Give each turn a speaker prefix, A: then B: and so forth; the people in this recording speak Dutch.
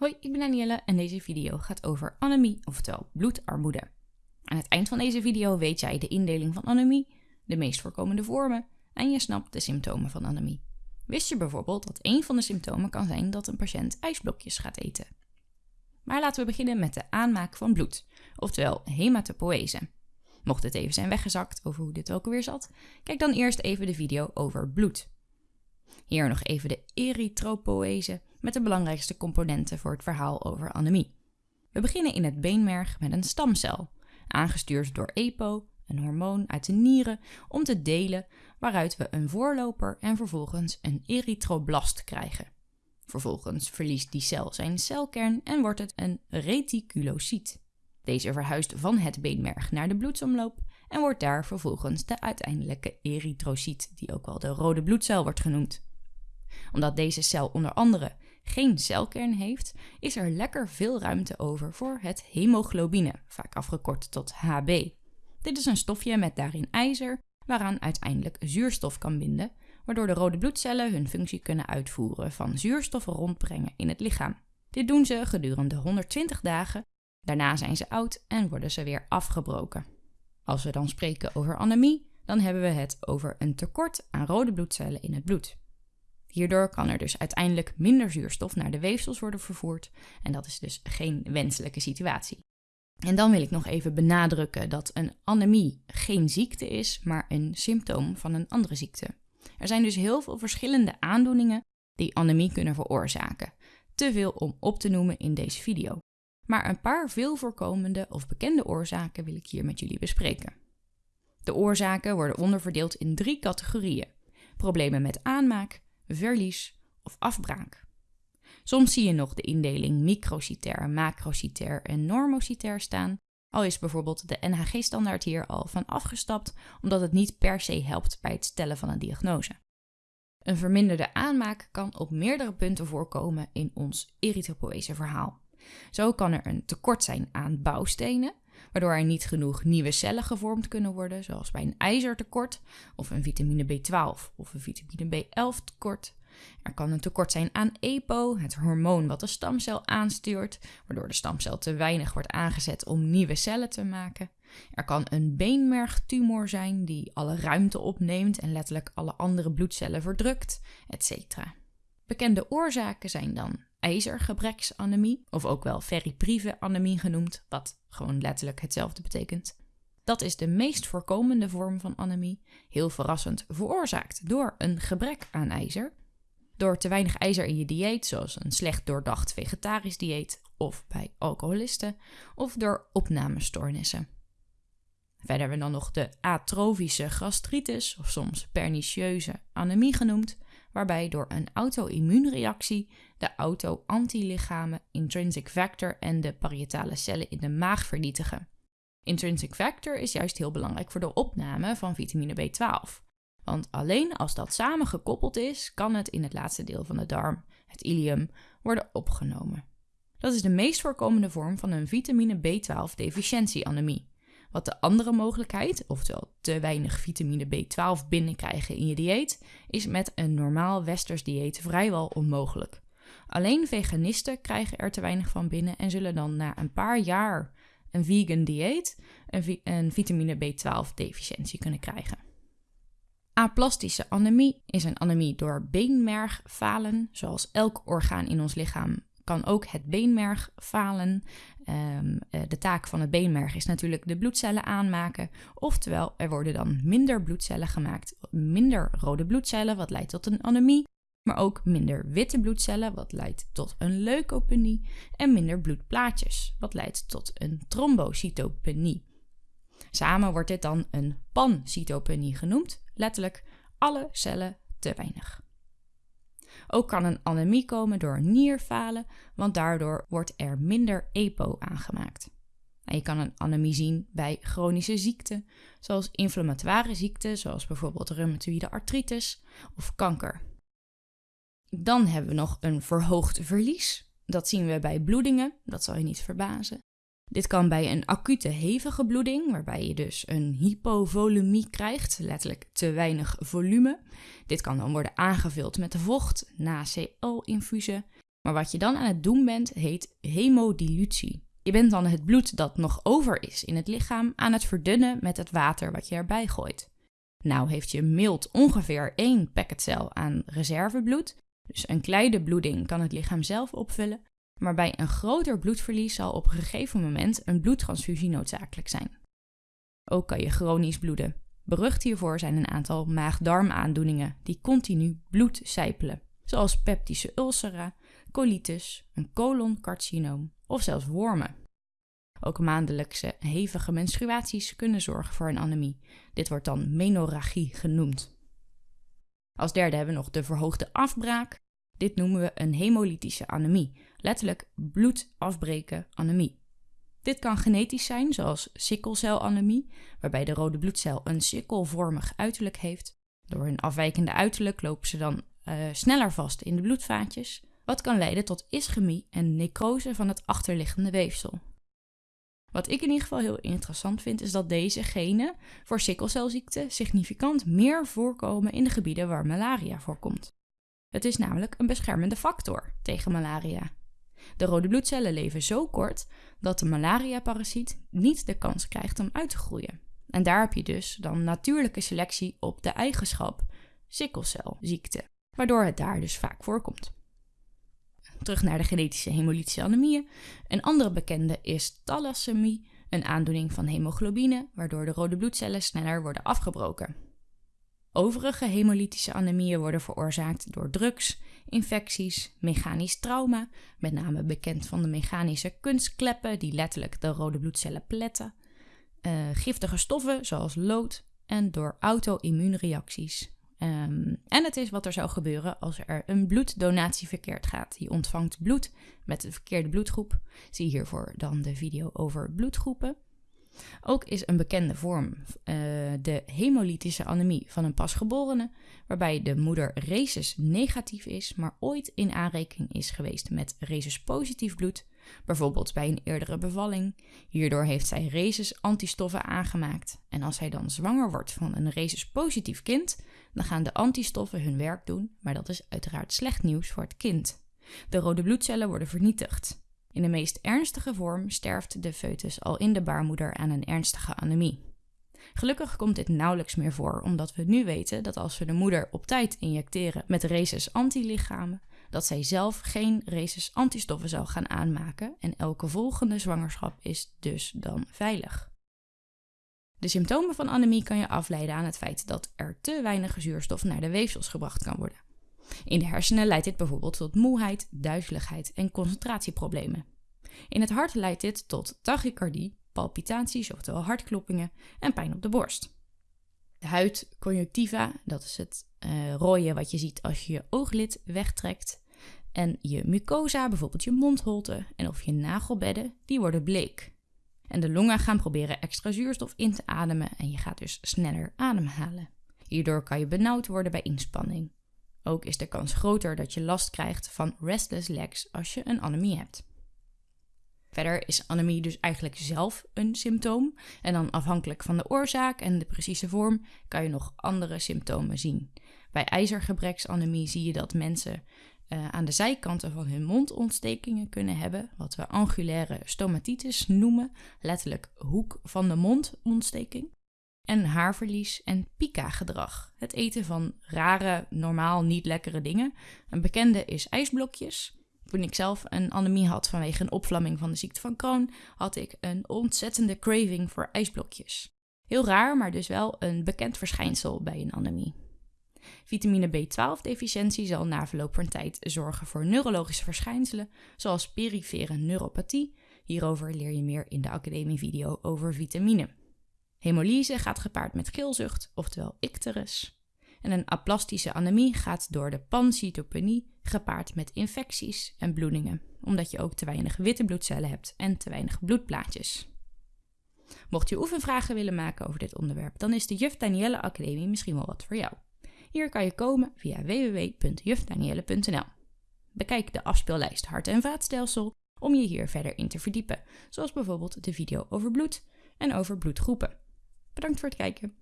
A: Hoi, ik ben Danielle en deze video gaat over anemie, oftewel bloedarmoede. Aan het eind van deze video weet jij de indeling van anemie, de meest voorkomende vormen en je snapt de symptomen van anemie. Wist je bijvoorbeeld dat een van de symptomen kan zijn dat een patiënt ijsblokjes gaat eten? Maar laten we beginnen met de aanmaak van bloed, oftewel hematopoëse. Mocht het even zijn weggezakt over hoe dit ook alweer zat, kijk dan eerst even de video over bloed. Hier nog even de erythropoëse met de belangrijkste componenten voor het verhaal over anemie. We beginnen in het beenmerg met een stamcel, aangestuurd door EPO, een hormoon uit de nieren, om te delen waaruit we een voorloper en vervolgens een erythroblast krijgen. Vervolgens verliest die cel zijn celkern en wordt het een reticulocyt. Deze verhuist van het beenmerg naar de bloedsomloop en wordt daar vervolgens de uiteindelijke erythrocyt, die ook wel de rode bloedcel wordt genoemd. Omdat deze cel onder andere geen celkern heeft, is er lekker veel ruimte over voor het hemoglobine, vaak afgekort tot HB. Dit is een stofje met daarin ijzer, waaraan uiteindelijk zuurstof kan binden, waardoor de rode bloedcellen hun functie kunnen uitvoeren van zuurstof rondbrengen in het lichaam. Dit doen ze gedurende 120 dagen, daarna zijn ze oud en worden ze weer afgebroken. Als we dan spreken over anemie, dan hebben we het over een tekort aan rode bloedcellen in het bloed. Hierdoor kan er dus uiteindelijk minder zuurstof naar de weefsels worden vervoerd en dat is dus geen wenselijke situatie. En dan wil ik nog even benadrukken dat een anemie geen ziekte is, maar een symptoom van een andere ziekte. Er zijn dus heel veel verschillende aandoeningen die anemie kunnen veroorzaken. Te veel om op te noemen in deze video. Maar een paar veel voorkomende of bekende oorzaken wil ik hier met jullie bespreken. De oorzaken worden onderverdeeld in drie categorieën: problemen met aanmaak, verlies of afbraak. Soms zie je nog de indeling microcytair, macrocytair en normocytair staan, al is bijvoorbeeld de NHG-standaard hier al van afgestapt omdat het niet per se helpt bij het stellen van een diagnose. Een verminderde aanmaak kan op meerdere punten voorkomen in ons erythropoëse verhaal. Zo kan er een tekort zijn aan bouwstenen, waardoor er niet genoeg nieuwe cellen gevormd kunnen worden, zoals bij een ijzertekort of een vitamine B12 of een vitamine B11 tekort. Er kan een tekort zijn aan EPO, het hormoon wat de stamcel aanstuurt, waardoor de stamcel te weinig wordt aangezet om nieuwe cellen te maken. Er kan een beenmergtumor zijn die alle ruimte opneemt en letterlijk alle andere bloedcellen verdrukt, etc. Bekende oorzaken zijn dan ijzergebreksanemie, of ook wel ferriprieve anemie genoemd, wat gewoon letterlijk hetzelfde betekent. Dat is de meest voorkomende vorm van anemie, heel verrassend veroorzaakt door een gebrek aan ijzer. Door te weinig ijzer in je dieet, zoals een slecht doordacht vegetarisch dieet of bij alcoholisten, of door opnamestoornissen. Verder hebben we dan nog de atrofische gastritis, of soms pernicieuze anemie genoemd, waarbij door een auto-immuunreactie de auto-antilichamen intrinsic factor en de parietale cellen in de maag vernietigen. Intrinsic factor is juist heel belangrijk voor de opname van vitamine B12. Want alleen als dat samen gekoppeld is, kan het in het laatste deel van de darm, het ileum, worden opgenomen. Dat is de meest voorkomende vorm van een vitamine B12 deficiëntieanemie. Wat de andere mogelijkheid, oftewel te weinig vitamine B12 binnenkrijgen in je dieet, is met een normaal westers dieet vrijwel onmogelijk. Alleen veganisten krijgen er te weinig van binnen en zullen dan na een paar jaar een vegan dieet een, een vitamine B12 deficiëntie kunnen krijgen. Aplastische anemie is een anemie door beenmergfalen, zoals elk orgaan in ons lichaam kan ook het beenmerg falen. Ehm, eh, de taak van het beenmerg is natuurlijk de bloedcellen aanmaken. Oftewel, er worden dan minder bloedcellen gemaakt, minder rode bloedcellen, wat leidt tot een anemie. Maar ook minder witte bloedcellen, wat leidt tot een leukopenie. En minder bloedplaatjes, wat leidt tot een trombocytopenie. Samen wordt dit dan een pancytopenie genoemd, letterlijk alle cellen te weinig. Ook kan een anemie komen door nierfalen, want daardoor wordt er minder EPO aangemaakt. En je kan een anemie zien bij chronische ziekten, zoals inflammatoire ziekten, zoals bijvoorbeeld reumatoïde artritis of kanker. Dan hebben we nog een verhoogd verlies. Dat zien we bij bloedingen, dat zal je niet verbazen. Dit kan bij een acute hevige bloeding, waarbij je dus een hypovolumie krijgt, letterlijk te weinig volume. Dit kan dan worden aangevuld met vocht na CL-infusen. Maar wat je dan aan het doen bent, heet hemodilutie. Je bent dan het bloed dat nog over is in het lichaam aan het verdunnen met het water wat je erbij gooit. Nou heeft je mild ongeveer één packetcel aan reservebloed, dus een kleine bloeding kan het lichaam zelf opvullen, maar bij een groter bloedverlies zal op een gegeven moment een bloedtransfusie noodzakelijk zijn. Ook kan je chronisch bloeden. Berucht hiervoor zijn een aantal maag-darmaandoeningen die continu bloed sijpelen, zoals peptische ulcera, colitis, een coloncarcinoom of zelfs wormen. Ook maandelijkse hevige menstruaties kunnen zorgen voor een anemie. Dit wordt dan menorragie genoemd. Als derde hebben we nog de verhoogde afbraak. Dit noemen we een hemolytische anemie, letterlijk bloed afbreken anemie. Dit kan genetisch zijn, zoals sikkelcelanemie, waarbij de rode bloedcel een sikkelvormig uiterlijk heeft. Door hun afwijkende uiterlijk lopen ze dan uh, sneller vast in de bloedvaatjes, wat kan leiden tot ischemie en necrose van het achterliggende weefsel. Wat ik in ieder geval heel interessant vind, is dat deze genen voor sikkelcelziekte significant meer voorkomen in de gebieden waar malaria voorkomt. Het is namelijk een beschermende factor tegen malaria. De rode bloedcellen leven zo kort dat de malaria-parasiet niet de kans krijgt om uit te groeien. En daar heb je dus dan natuurlijke selectie op de eigenschap sikkelcelziekte, waardoor het daar dus vaak voorkomt. Terug naar de genetische hemolytische anemieën. Een andere bekende is thalassemie, een aandoening van hemoglobine, waardoor de rode bloedcellen sneller worden afgebroken. Overige hemolytische anemieën worden veroorzaakt door drugs, infecties, mechanisch trauma, met name bekend van de mechanische kunstkleppen die letterlijk de rode bloedcellen pletten, uh, giftige stoffen zoals lood en door auto-immuunreacties. Um, en het is wat er zou gebeuren als er een bloeddonatie verkeerd gaat. Je ontvangt bloed met de verkeerde bloedgroep. Zie hiervoor dan de video over bloedgroepen. Ook is een bekende vorm uh, de hemolytische anemie van een pasgeborene, waarbij de moeder rhesus negatief is, maar ooit in aanrekening is geweest met rhesus positief bloed, bijvoorbeeld bij een eerdere bevalling. Hierdoor heeft zij rhesus antistoffen aangemaakt. En als zij dan zwanger wordt van een rhesus positief kind, dan gaan de antistoffen hun werk doen, maar dat is uiteraard slecht nieuws voor het kind. De rode bloedcellen worden vernietigd. In de meest ernstige vorm sterft de foetus al in de baarmoeder aan een ernstige anemie. Gelukkig komt dit nauwelijks meer voor, omdat we nu weten dat als we de moeder op tijd injecteren met rhesus antilichamen, dat zij zelf geen rhesus antistoffen zal gaan aanmaken en elke volgende zwangerschap is dus dan veilig. De symptomen van anemie kan je afleiden aan het feit dat er te weinig zuurstof naar de weefsels gebracht kan worden. In de hersenen leidt dit bijvoorbeeld tot moeheid, duizeligheid en concentratieproblemen. In het hart leidt dit tot tachycardie, palpitaties, oftewel hartkloppingen en pijn op de borst. De huid, conjunctiva, dat is het uh, rooien wat je ziet als je je ooglid wegtrekt. En je mucosa, bijvoorbeeld je mondholte en of je nagelbedden, die worden bleek. En de longen gaan proberen extra zuurstof in te ademen en je gaat dus sneller ademhalen. Hierdoor kan je benauwd worden bij inspanning. Ook is de kans groter dat je last krijgt van restless legs als je een anemie hebt. Verder is anemie dus eigenlijk zelf een symptoom. En dan afhankelijk van de oorzaak en de precieze vorm kan je nog andere symptomen zien. Bij ijzergebreksanemie zie je dat mensen uh, aan de zijkanten van hun mond ontstekingen kunnen hebben, wat we angulaire stomatitis noemen, letterlijk hoek van de mond ontsteking. En haarverlies en pika-gedrag, het eten van rare, normaal niet lekkere dingen. Een bekende is ijsblokjes. Toen ik zelf een anemie had vanwege een opvlamming van de ziekte van Crohn, had ik een ontzettende craving voor ijsblokjes. Heel raar, maar dus wel een bekend verschijnsel bij een anemie. Vitamine B12-deficiëntie zal na verloop van tijd zorgen voor neurologische verschijnselen, zoals perifere neuropathie. Hierover leer je meer in de academie-video over vitamine. Hemolyse gaat gepaard met geelzucht, oftewel icterus. En een aplastische anemie gaat door de pancytopenie gepaard met infecties en bloedingen, omdat je ook te weinig witte bloedcellen hebt en te weinig bloedplaatjes. Mocht je oefenvragen willen maken over dit onderwerp, dan is de Juf Danielle Academie misschien wel wat voor jou. Hier kan je komen via www.jufdanielle.nl. Bekijk de afspeellijst hart- en vaatstelsel om je hier verder in te verdiepen, zoals bijvoorbeeld de video over bloed en over bloedgroepen. Bedankt voor het kijken.